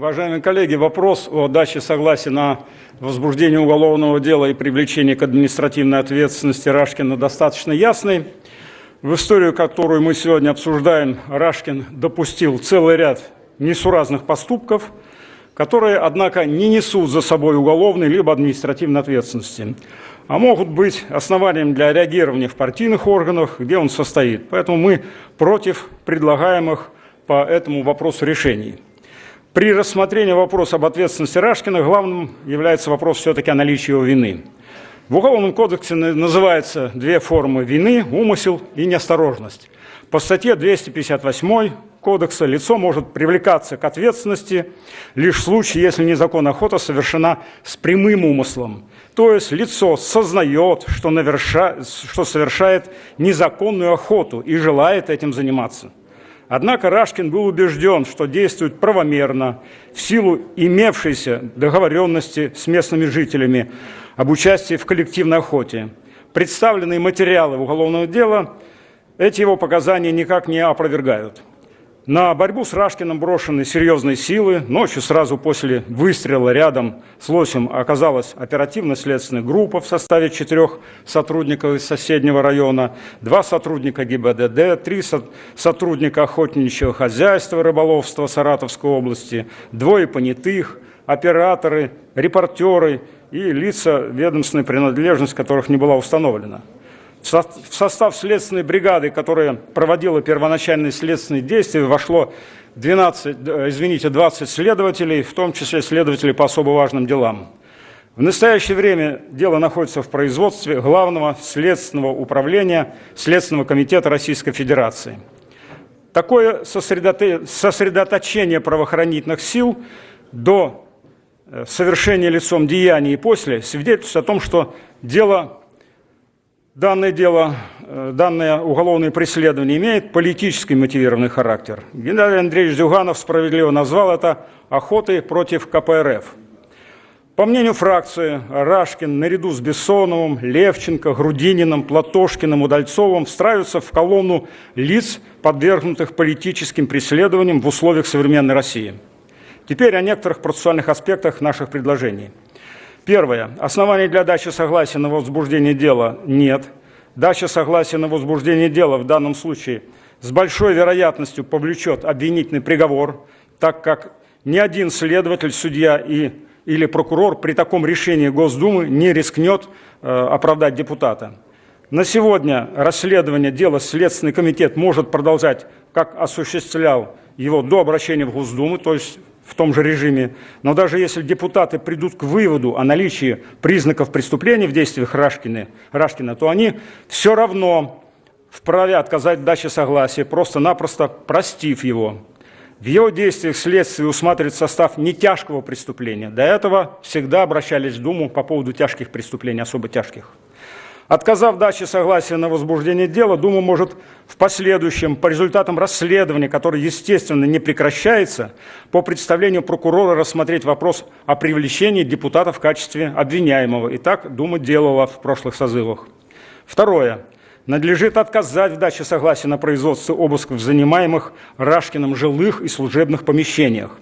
Уважаемые коллеги, вопрос о даче согласия на возбуждение уголовного дела и привлечение к административной ответственности Рашкина достаточно ясный. В историю, которую мы сегодня обсуждаем, Рашкин допустил целый ряд несуразных поступков, которые, однако, не несут за собой уголовной либо административной ответственности, а могут быть основанием для реагирования в партийных органах, где он состоит. Поэтому мы против предлагаемых по этому вопросу решений. При рассмотрении вопроса об ответственности Рашкина главным является вопрос все-таки о наличии его вины. В Уголовном кодексе называются две формы вины – умысел и неосторожность. По статье 258 кодекса лицо может привлекаться к ответственности лишь в случае, если незаконная охота совершена с прямым умыслом. То есть лицо сознает, что, наверша... что совершает незаконную охоту и желает этим заниматься. Однако Рашкин был убежден, что действует правомерно в силу имевшейся договоренности с местными жителями об участии в коллективной охоте. Представленные материалы уголовного дела эти его показания никак не опровергают. На борьбу с Рашкиным брошены серьезные силы. Ночью сразу после выстрела рядом с Лосем оказалась оперативно-следственная группа в составе четырех сотрудников из соседнего района, два сотрудника ГИБДД, три сотрудника охотничьего хозяйства рыболовства Саратовской области, двое понятых, операторы, репортеры и лица ведомственной принадлежность которых не была установлена. В состав следственной бригады, которая проводила первоначальные следственные действия, вошло 12, э, извините, 20 следователей, в том числе следователи по особо важным делам. В настоящее время дело находится в производстве Главного следственного управления Следственного комитета Российской Федерации. Такое сосредоточение правоохранительных сил до э, совершения лицом деяний и после свидетельствует о том, что дело Данное дело, э, данное уголовное преследование имеет политически мотивированный характер. Геннадий Андреевич Зюганов справедливо назвал это охотой против КПРФ. По мнению фракции, Рашкин наряду с Бессоновым, Левченко, Грудининым, Платошкиным, Удальцовым встраиваются в колонну лиц, подвергнутых политическим преследованиям в условиях современной России. Теперь о некоторых процессуальных аспектах наших предложений – Первое. Оснований для дачи согласия на возбуждение дела нет. Дача согласия на возбуждение дела в данном случае с большой вероятностью повлечет обвинительный приговор, так как ни один следователь, судья и, или прокурор при таком решении Госдумы не рискнет э, оправдать депутата. На сегодня расследование дела Следственный комитет может продолжать, как осуществлял его до обращения в Госдуму, то есть в том же режиме. Но даже если депутаты придут к выводу о наличии признаков преступления в действиях Рашкина, Рашкина то они все равно вправе отказать даче согласия, просто-напросто простив его. В его действиях следствие усматривает состав нетяжкого преступления. До этого всегда обращались в Думу по поводу тяжких преступлений, особо тяжких. Отказав даче согласия на возбуждение дела, Дума может в последующем, по результатам расследования, которое, естественно, не прекращается, по представлению прокурора рассмотреть вопрос о привлечении депутата в качестве обвиняемого. И так Дума делала в прошлых созывах. Второе. Надлежит отказать в даче согласия на производство обысков в занимаемых Рашкиным жилых и служебных помещениях.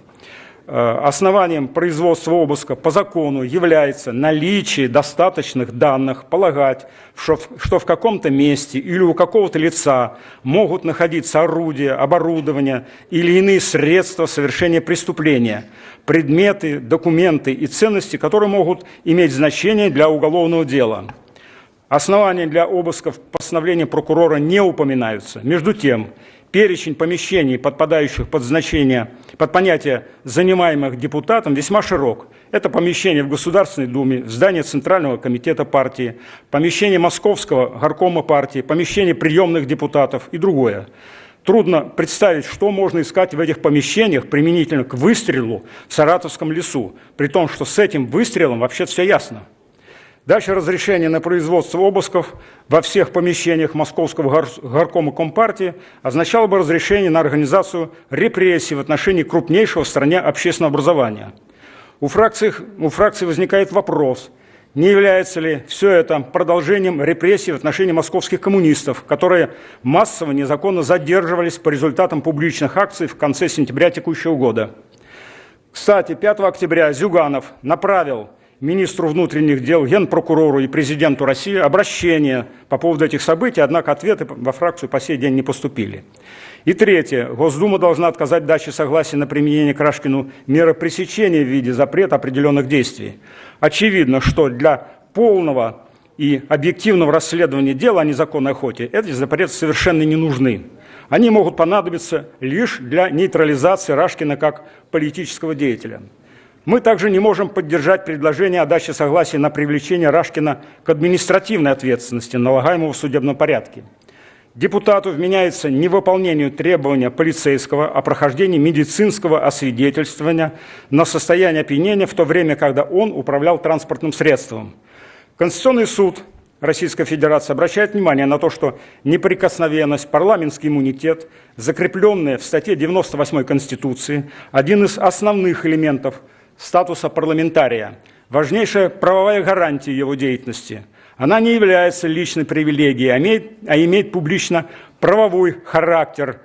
Э, основанием производства обыска по закону является наличие достаточных данных полагать, что, в каком-то месте или у какого-то лица могут находиться орудия, оборудование или иные средства совершения преступления, предметы, документы и ценности, которые могут иметь значение для уголовного дела. Основания для обысков постановления прокурора не упоминаются. Между тем, перечень помещений, подпадающих под значение, под понятие занимаемых депутатом, весьма широк. Это помещение в Государственной Думе, здание Центрального комитета партии, помещение Московского горкома партии, помещение приемных депутатов и другое. Трудно представить, что можно искать в этих помещениях применительно к выстрелу в Саратовском лесу, при том, что с этим выстрелом вообще все ясно. Дальше разрешение на производство обысков во всех помещениях Московского горкома Компартии означало бы разрешение на организацию репрессий в отношении крупнейшего в стране общественного образования. У фракции, у фракции возникает вопрос, не является ли все это продолжением репрессий в отношении московских коммунистов, которые массово незаконно задерживались по результатам публичных акций в конце сентября текущего года. Кстати, 5 октября Зюганов направил министру внутренних дел, генпрокурору и президенту России обращение по поводу этих событий, однако ответы во фракцию по сей день не поступили. И третье. Госдума должна отказать даче согласия на применение Крашкину меры пресечения в виде запрета определенных действий. Очевидно, что для полного и объективного расследования дела о незаконной охоте эти запреты совершенно не нужны. Они могут понадобиться лишь для нейтрализации Рашкина как политического деятеля. Мы также не можем поддержать предложение о даче согласия на привлечение Рашкина к административной ответственности, налагаемого в судебном порядке. Депутату вменяется невыполнению требования полицейского о прохождении медицинского освидетельствования на состояние опьянения в то время, когда он управлял транспортным средством. Конституционный суд Российской Федерации обращает внимание на то, что неприкосновенность, парламентский иммунитет, закрепленные в статье 98 Конституции, один из основных элементов статуса парламентария, важнейшая правовая гарантия его деятельности – она не является личной привилегией, а имеет, а имеет публично-правовой характер,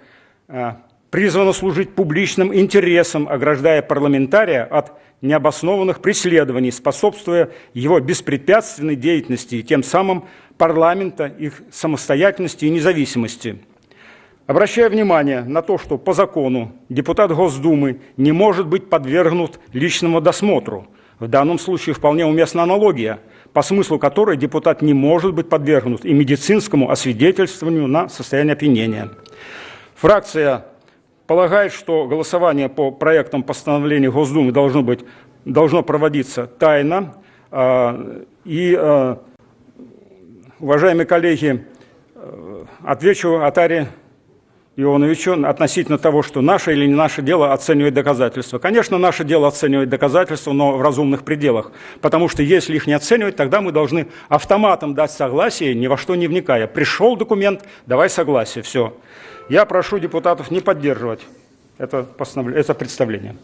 а, призвана служить публичным интересам, ограждая парламентария от необоснованных преследований, способствуя его беспрепятственной деятельности и тем самым парламента, их самостоятельности и независимости. Обращая внимание на то, что по закону депутат Госдумы не может быть подвергнут личному досмотру. В данном случае вполне уместна аналогия – по смыслу которой депутат не может быть подвергнут и медицинскому освидетельствованию на состояние опьянения. Фракция полагает, что голосование по проектам постановления Госдумы должно, быть, должно проводиться тайно. А, и, а, уважаемые коллеги, э, отвечу Атаре Ионовичу относительно того, что наше или не наше дело оценивать доказательства. Конечно, наше дело оценивать доказательства, но в разумных пределах. Потому что если их не оценивать, тогда мы должны автоматом дать согласие, ни во что не вникая. Пришел документ, давай согласие, все. Я прошу депутатов не поддерживать это, это представление.